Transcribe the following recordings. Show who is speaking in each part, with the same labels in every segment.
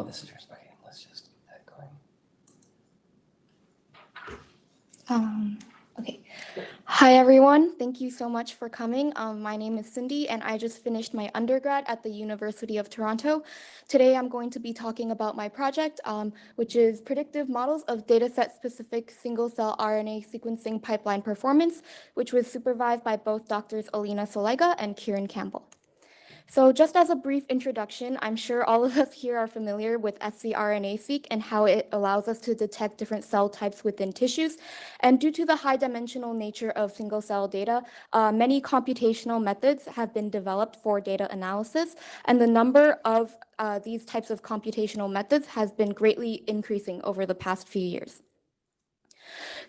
Speaker 1: Oh, this is yours. Okay, let's just get that going.
Speaker 2: Um, okay. Hi, everyone. Thank you so much for coming. Um, my name is Cindy, and I just finished my undergrad at the University of Toronto. Today, I'm going to be talking about my project, um, which is predictive models of dataset-specific single-cell RNA sequencing pipeline performance, which was supervised by both doctors Alina Selega and Kieran Campbell. So just as a brief introduction, I'm sure all of us here are familiar with scRNA-seq and how it allows us to detect different cell types within tissues. And due to the high dimensional nature of single cell data, uh, many computational methods have been developed for data analysis, and the number of uh, these types of computational methods has been greatly increasing over the past few years.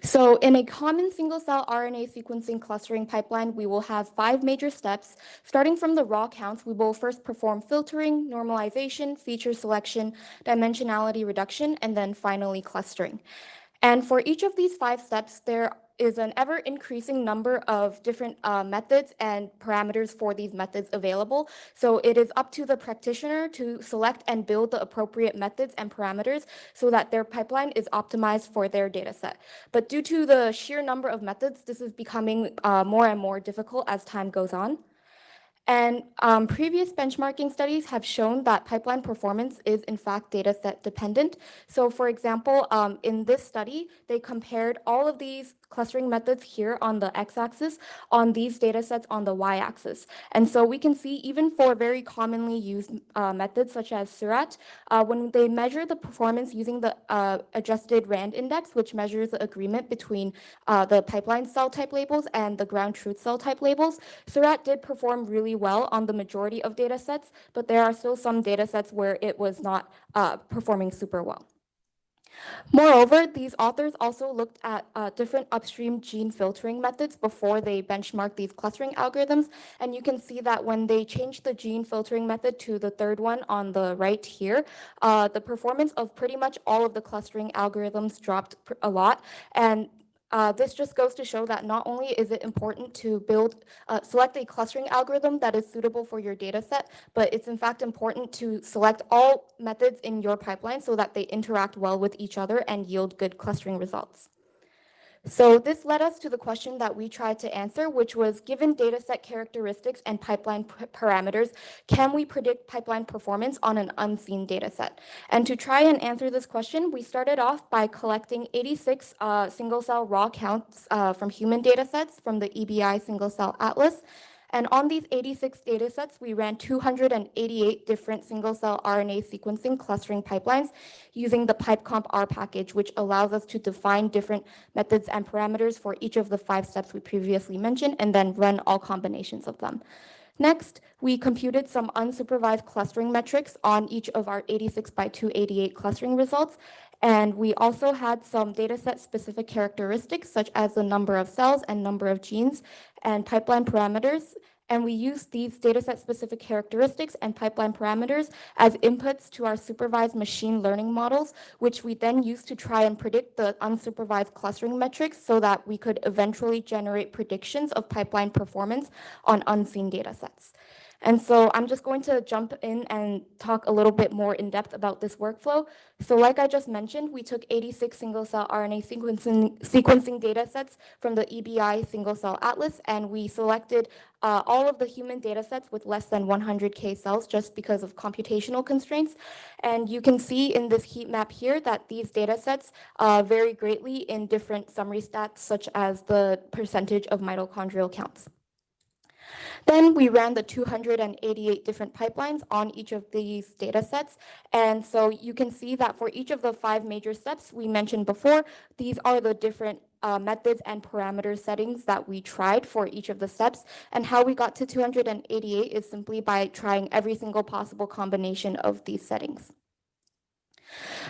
Speaker 2: So in a common single-cell RNA sequencing clustering pipeline, we will have five major steps. Starting from the raw counts, we will first perform filtering, normalization, feature selection, dimensionality reduction, and then finally clustering. And for each of these five steps, there is an ever increasing number of different uh, methods and parameters for these methods available. So it is up to the practitioner to select and build the appropriate methods and parameters so that their pipeline is optimized for their data set. But due to the sheer number of methods, this is becoming uh, more and more difficult as time goes on. And um, previous benchmarking studies have shown that pipeline performance is in fact data set dependent. So for example, um, in this study, they compared all of these clustering methods here on the x-axis on these data sets on the y-axis. And so we can see even for very commonly used uh, methods such as Seurat, uh, when they measure the performance using the uh, adjusted RAND index, which measures the agreement between uh, the pipeline cell type labels and the ground truth cell type labels, Seurat did perform really well on the majority of data sets, but there are still some data sets where it was not uh, performing super well. Moreover, these authors also looked at uh, different upstream gene filtering methods before they benchmarked these clustering algorithms. And you can see that when they changed the gene filtering method to the third one on the right here, uh, the performance of pretty much all of the clustering algorithms dropped a lot. And uh, this just goes to show that not only is it important to build, uh, select a clustering algorithm that is suitable for your data set, but it's in fact important to select all methods in your pipeline so that they interact well with each other and yield good clustering results. So this led us to the question that we tried to answer, which was given dataset characteristics and pipeline parameters, can we predict pipeline performance on an unseen dataset? And to try and answer this question, we started off by collecting 86 uh, single cell raw counts uh, from human datasets from the EBI single cell atlas and on these 86 data sets, we ran 288 different single-cell RNA sequencing clustering pipelines using the PipeComp R package, which allows us to define different methods and parameters for each of the five steps we previously mentioned, and then run all combinations of them. Next, we computed some unsupervised clustering metrics on each of our 86 by 288 clustering results, and we also had some dataset specific characteristics such as the number of cells and number of genes and pipeline parameters. And we used these dataset specific characteristics and pipeline parameters as inputs to our supervised machine learning models, which we then used to try and predict the unsupervised clustering metrics so that we could eventually generate predictions of pipeline performance on unseen datasets. And so I'm just going to jump in and talk a little bit more in depth about this workflow. So like I just mentioned, we took 86 single cell RNA sequencing, sequencing data sets from the EBI single cell atlas, and we selected uh, all of the human data sets with less than 100K cells just because of computational constraints. And you can see in this heat map here that these data sets uh, vary greatly in different summary stats, such as the percentage of mitochondrial counts. Then we ran the 288 different pipelines on each of these data sets. And so you can see that for each of the five major steps we mentioned before, these are the different uh, methods and parameter settings that we tried for each of the steps. And how we got to 288 is simply by trying every single possible combination of these settings.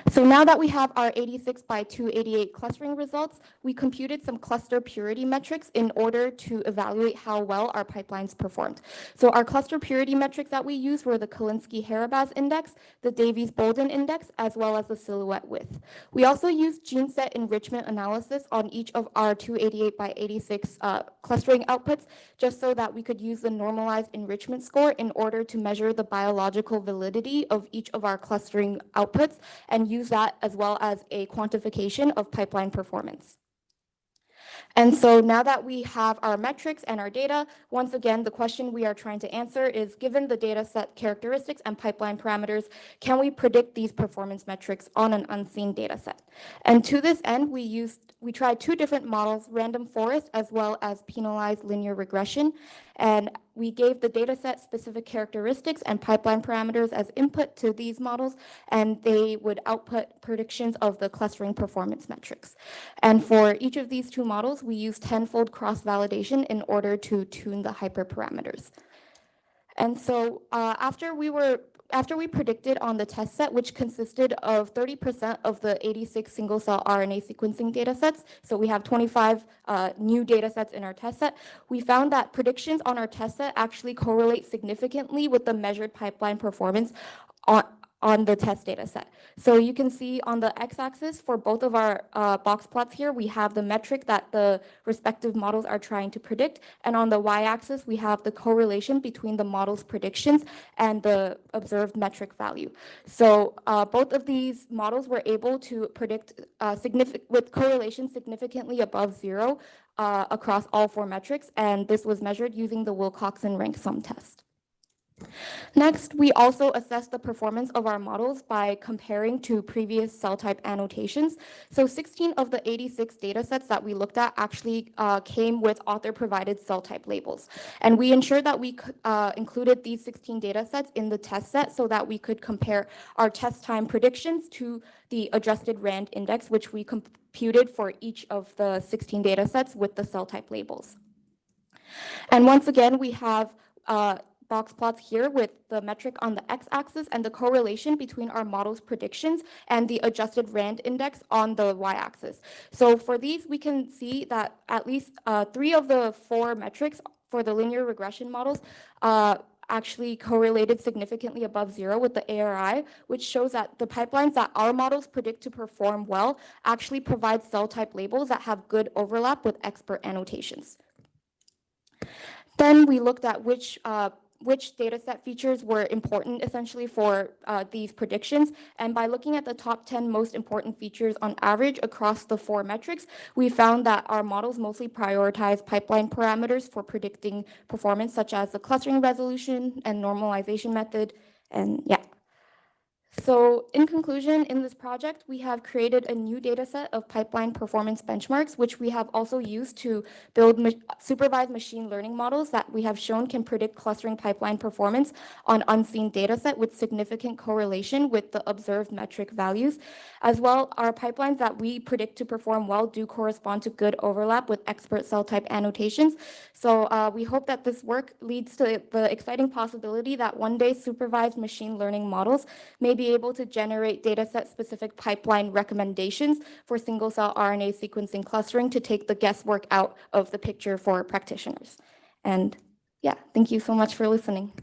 Speaker 2: So now that we have our 86 by 288 clustering results, we computed some cluster purity metrics in order to evaluate how well our pipelines performed. So our cluster purity metrics that we used were the Calinski-Harabasz index, the Davies-Bouldin index, as well as the silhouette width. We also used gene set enrichment analysis on each of our 288 by 86 uh, clustering outputs, just so that we could use the normalized enrichment score in order to measure the biological validity of each of our clustering outputs and use that as well as a quantification of pipeline performance. And so now that we have our metrics and our data, once again, the question we are trying to answer is, given the data set characteristics and pipeline parameters, can we predict these performance metrics on an unseen data set? And to this end, we used, we tried two different models, random forest as well as penalized linear regression. And we gave the data set specific characteristics and pipeline parameters as input to these models, and they would output predictions of the clustering performance metrics. And for each of these two models, we used tenfold cross-validation in order to tune the hyperparameters. And so uh, after we were after we predicted on the test set, which consisted of 30% of the 86 single-cell RNA sequencing data sets, so we have 25 uh, new data sets in our test set, we found that predictions on our test set actually correlate significantly with the measured pipeline performance on, on the test data set. So you can see on the x-axis for both of our uh, box plots here, we have the metric that the respective models are trying to predict. And on the y-axis, we have the correlation between the model's predictions and the observed metric value. So uh, both of these models were able to predict uh, with correlation significantly above zero uh, across all four metrics. And this was measured using the Wilcoxon rank sum test. Next, we also assess the performance of our models by comparing to previous cell type annotations. So 16 of the 86 data sets that we looked at actually uh, came with author-provided cell type labels. And we ensured that we uh, included these 16 data sets in the test set so that we could compare our test time predictions to the adjusted RAND index, which we computed for each of the 16 data sets with the cell type labels. And once again, we have uh, box plots here with the metric on the x-axis and the correlation between our model's predictions and the adjusted RAND index on the y-axis. So for these, we can see that at least uh, three of the four metrics for the linear regression models uh, actually correlated significantly above zero with the ARI, which shows that the pipelines that our models predict to perform well actually provide cell type labels that have good overlap with expert annotations. Then we looked at which uh, which data set features were important essentially for uh, these predictions. And by looking at the top 10 most important features on average across the four metrics, we found that our models mostly prioritize pipeline parameters for predicting performance, such as the clustering resolution and normalization method. And yeah. So in conclusion, in this project, we have created a new data set of pipeline performance benchmarks, which we have also used to build ma supervised machine learning models that we have shown can predict clustering pipeline performance on unseen data set with significant correlation with the observed metric values. As well, our pipelines that we predict to perform well do correspond to good overlap with expert cell type annotations. So uh, we hope that this work leads to the exciting possibility that one day supervised machine learning models may be able to generate dataset specific pipeline recommendations for single cell RNA sequencing clustering to take the guesswork out of the picture for practitioners. And yeah, thank you so much for listening.